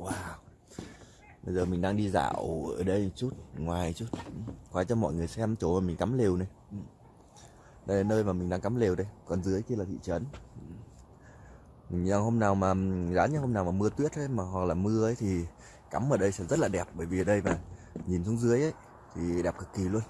Wow. Bây giờ mình đang đi dạo ở đây chút, Ngoài chút. Quay cho mọi người xem chỗ mà mình cắm lều này. Đây là nơi mà mình đang cắm lều đây, Còn dưới kia là thị trấn. Mình hôm nào mà, giá như hôm nào mà mưa tuyết ấy, mà hoặc là mưa ấy thì cắm ở đây sẽ rất là đẹp, bởi vì ở đây mà nhìn xuống dưới ấy, thì đẹp cực kỳ luôn.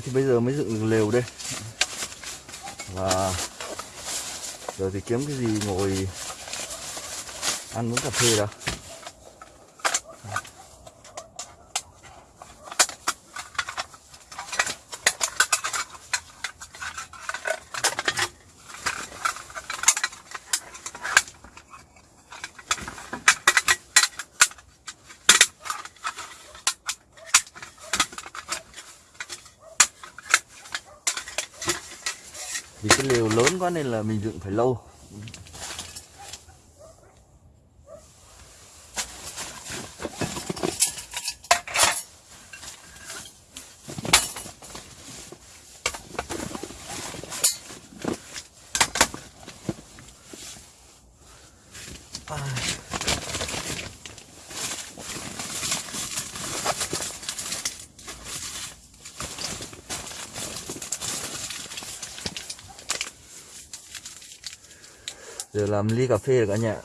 Dựng thì bây giờ mới dựng lều đây. Và giờ thì kiếm cái gì ngồi ăn uống cà phê đó. Cái lều lớn quá nên là mình dựng phải lâu. Giờ làm ly cà phê rồi cả nhà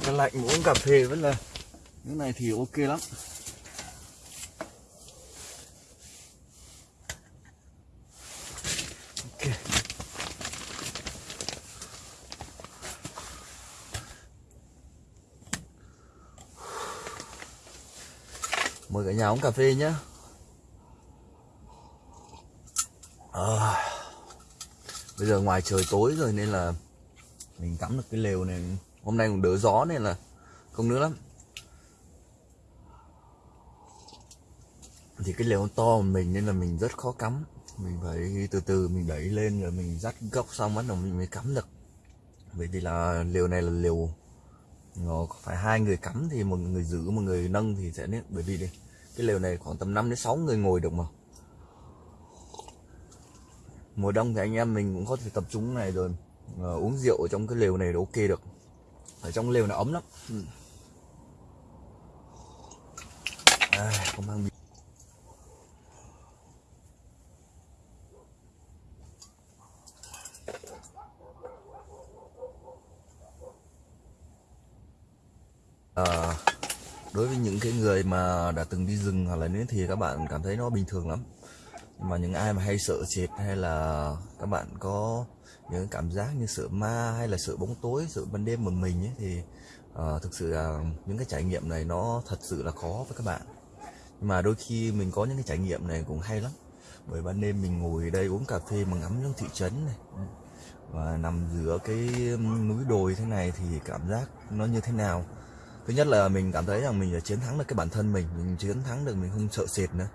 giờ cái lạnh uống cà phê vẫn là cái này thì ok lắm. Ok. Mời cả nhà uống cà phê nhé à, bây giờ ngoài trời tối rồi nên là mình cắm được cái lều này hôm nay cũng đỡ gió nên là không nữa lắm. Thì cái lều to của mình nên là mình rất khó cắm. Mình phải từ từ mình đẩy lên rồi mình dắt gốc xong bắt đầu mình mới cắm được. Vậy thì là lều này là lều nó phải hai người cắm thì một người giữ một người nâng thì sẽ nên bởi vì đây cái lều này khoảng tầm 5 đến 6 người ngồi được mà. Mùa đông thì anh em mình cũng có thể tập trung này rồi uh, uống rượu ở trong cái lều này là ok được ở trong lều nó ấm lắm ừ. à, không mang bia. À, đối với những cái người mà đã từng đi rừng hoặc là nếu thì các bạn cảm thấy nó bình thường lắm mà những ai mà hay sợ sệt hay là các bạn có những cảm giác như sợ ma hay là sợ bóng tối sợ ban đêm một mình ấy thì uh, thực sự là những cái trải nghiệm này nó thật sự là khó với các bạn. Nhưng mà đôi khi mình có những cái trải nghiệm này cũng hay lắm. Bởi ban đêm mình ngồi đây uống cà phê mà ngắm những thị trấn này. Và nằm giữa cái núi đồi thế này thì cảm giác nó như thế nào? Thứ nhất là mình cảm thấy rằng mình đã chiến thắng được cái bản thân mình mình chiến thắng được mình không sợ sệt nữa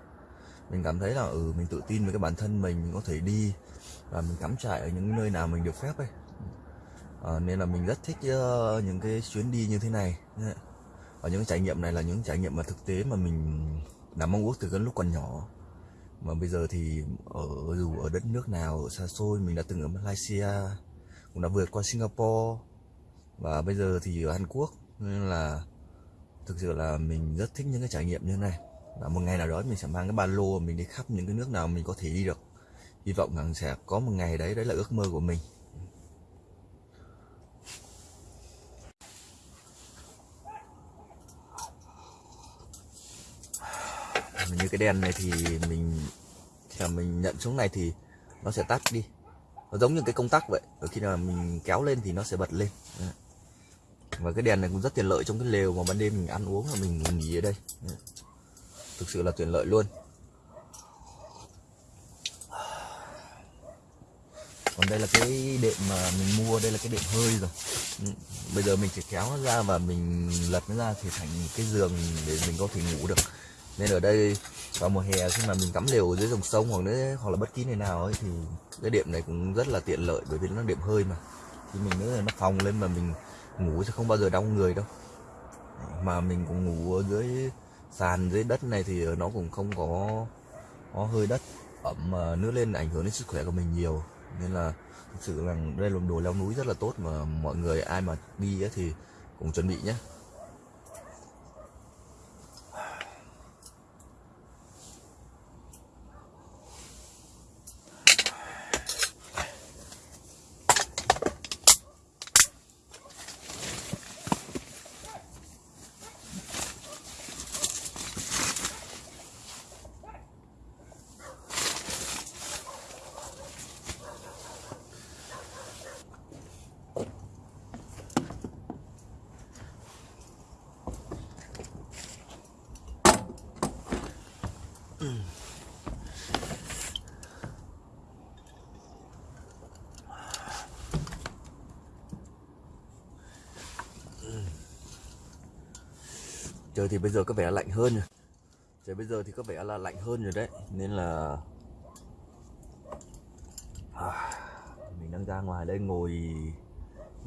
mình cảm thấy là ừ mình tự tin với cái bản thân mình mình có thể đi và mình cắm trại ở những nơi nào mình được phép ấy. À, nên là mình rất thích uh, những cái chuyến đi như thế này. Và những trải nghiệm này là những trải nghiệm mà thực tế mà mình đã mong ước từ cái lúc còn nhỏ. Mà bây giờ thì ở dù ở đất nước nào ở xa xôi mình đã từng ở Malaysia cũng đã vượt qua Singapore và bây giờ thì ở Hàn Quốc. Nên là thực sự là mình rất thích những cái trải nghiệm như thế này và một ngày nào đó mình sẽ mang cái ba lô, mình đi khắp những cái nước nào mình có thể đi được. Hy vọng rằng sẽ có một ngày đấy đấy là ước mơ của mình. Như cái đèn này thì mình, khi mà mình nhận xuống này thì nó sẽ tắt đi. Nó giống như cái công tắc vậy. Ở khi nào mình kéo lên thì nó sẽ bật lên. Và cái đèn này cũng rất tiện lợi trong cái lều mà ban đêm mình ăn uống và mình nghỉ ở đây thực sự là tiện lợi luôn. Còn đây là cái đệm mà mình mua, đây là cái đệm hơi rồi. Ừ, bây giờ mình chỉ kéo nó ra và mình lật nó ra thì thành cái giường để mình có thể ngủ được. Nên ở đây vào mùa hè khi mà mình cắm lều dưới dòng sông hoặc nữa hoặc là bất kỳ nơi nào ấy thì cái đệm này cũng rất là tiện lợi bởi vì nó đệm hơi mà. Thì mình nữa là nó phòng lên mà mình ngủ sẽ không bao giờ đau người đâu. Mà mình cũng ngủ ở dưới sàn dưới đất này thì ờ, nó cũng không có có hơi đất ẩm, mà nước lên ảnh hưởng đến sức khỏe của mình nhiều. Nên là thực sự là đây là một đồ leo núi rất là tốt mà mọi người, ai mà đi thì cũng chuẩn bị nhé trời thì bây giờ có vẻ lạnh hơn rồi. Trời bây giờ thì có vẻ là lạnh hơn rồi đấy. Nên là à, mình đang ra ngoài đây ngồi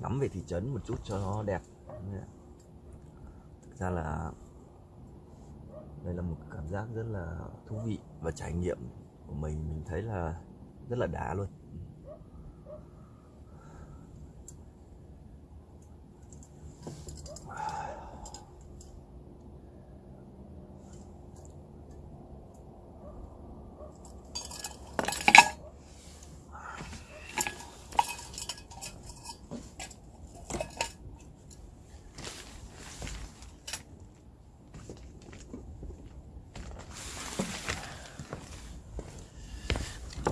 ngắm về thị trấn một chút cho nó đẹp. Thực ra là đây là một cảm giác rất là thú vị và trải nghiệm của mình. Mình thấy là rất là đã luôn.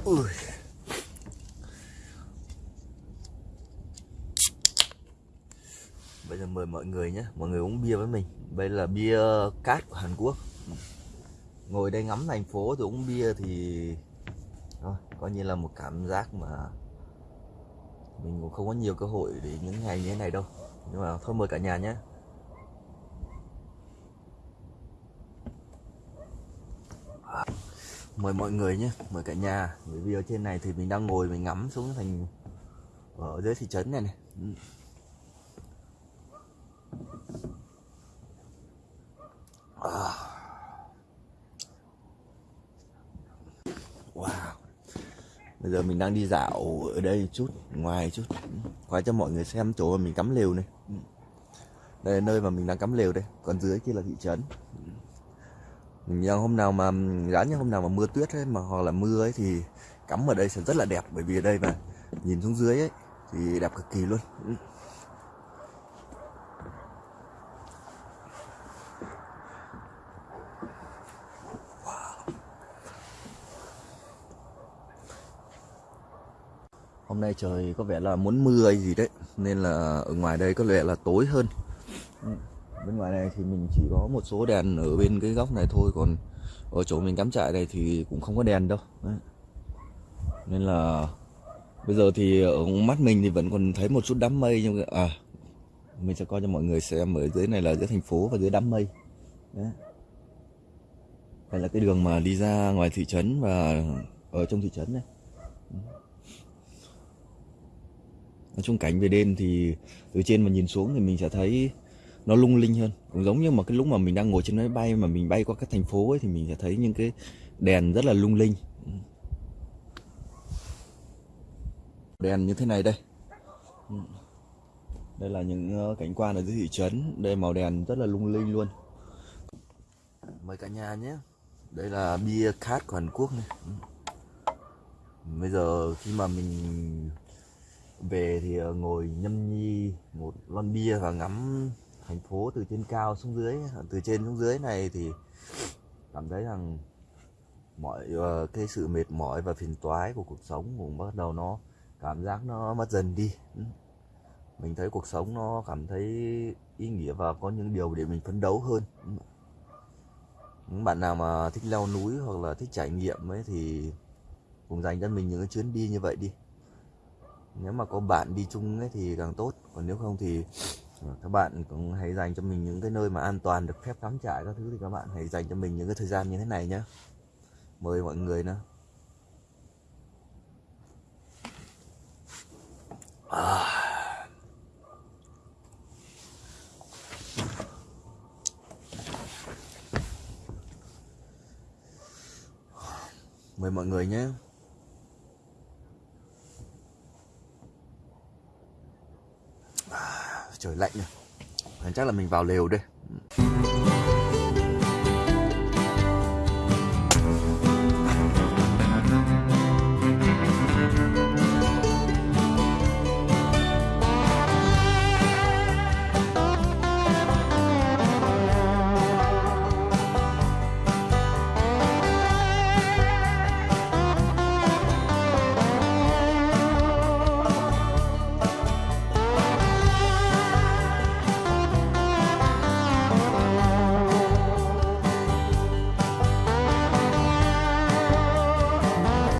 Ui. Bây giờ mời mọi người nhé, mọi người uống bia với mình. Đây là bia cát của Hàn Quốc. Ngồi đây ngắm thành phố rồi uống bia thì thôi, coi như là một cảm giác mà mình cũng không có nhiều cơ hội để những ngày như thế này đâu. Nhưng mà thôi mời cả nhà nhé. Mời mọi người nhé, mời cả nhà. Bởi vì ở trên này thì mình đang ngồi, mình ngắm xuống thành ở dưới thị trấn này này. À. wow. Bây giờ mình đang đi dạo ở đây chút, ngoài chút. Quay cho mọi người xem chỗ mà mình cắm lều này. Đây là nơi mà mình đang cắm lều đây, còn dưới kia là thị trấn nhờ hôm nào mà, giá như hôm nào mà mưa tuyết ấy, mà hoặc là mưa ấy thì cắm ở đây sẽ rất là đẹp, bởi vì ở đây mà, nhìn xuống dưới ấy, thì đẹp cực kỳ luôn. Ừ. Hôm nay trời có vẻ là muốn mưa hay gì đấy, nên là ở ngoài đây có vẻ là tối hơn. Ừ bên ngoài này thì mình chỉ có một số đèn ở bên cái góc này thôi, còn ở chỗ mình cắm trại này thì cũng không có đèn đâu Đấy. nên là bây giờ thì ở mắt mình thì vẫn còn thấy một chút đám mây nhưng à mình sẽ coi cho mọi người xem ở dưới này là dưới thành phố và dưới đám mây Đấy. đây là cái đường mà đi ra ngoài thị trấn và ở trong thị trấn này nói chung cảnh về đêm thì từ trên mà nhìn xuống thì mình sẽ thấy nó lung linh hơn. Cũng giống như mà cái lúc mà mình đang ngồi trên máy bay, mà mình bay qua các thành phố ấy, thì mình sẽ thấy những cái đèn rất là lung linh. Đèn như thế này đây. Đây là những ờ, cảnh quan ở dưới thị trấn. Đây màu đèn rất là lung linh luôn. Mời cả nhà nhé. Đây là bia khát của Hàn Quốc này. Bây giờ khi mà mình về thì ờ, ngồi nhâm nhi một lon bia và ngắm thành phố từ trên cao xuống dưới từ trên xuống dưới này thì cảm thấy rằng mọi uh, cái sự mệt mỏi và phiền toái của cuộc sống cũng bắt đầu nó cảm giác nó mất dần đi. Ừ. Mình thấy cuộc sống nó cảm thấy ý nghĩa và có những điều để mình phấn đấu hơn. Ừ. Những bạn nào mà thích leo núi hoặc là thích trải nghiệm ấy thì cùng dành cho mình những cái chuyến đi như vậy đi. Nếu mà có bạn đi chung ấy thì càng tốt còn nếu không thì Vâng, các bạn cũng hãy dành cho mình những cái nơi mà an toàn được phép cắm trại các thứ thì các bạn hãy dành cho mình những cái thời gian như thế này nhé mời mọi người nữa à. mời mọi người nhé trời lạnh rồi chắc là mình vào lều đây.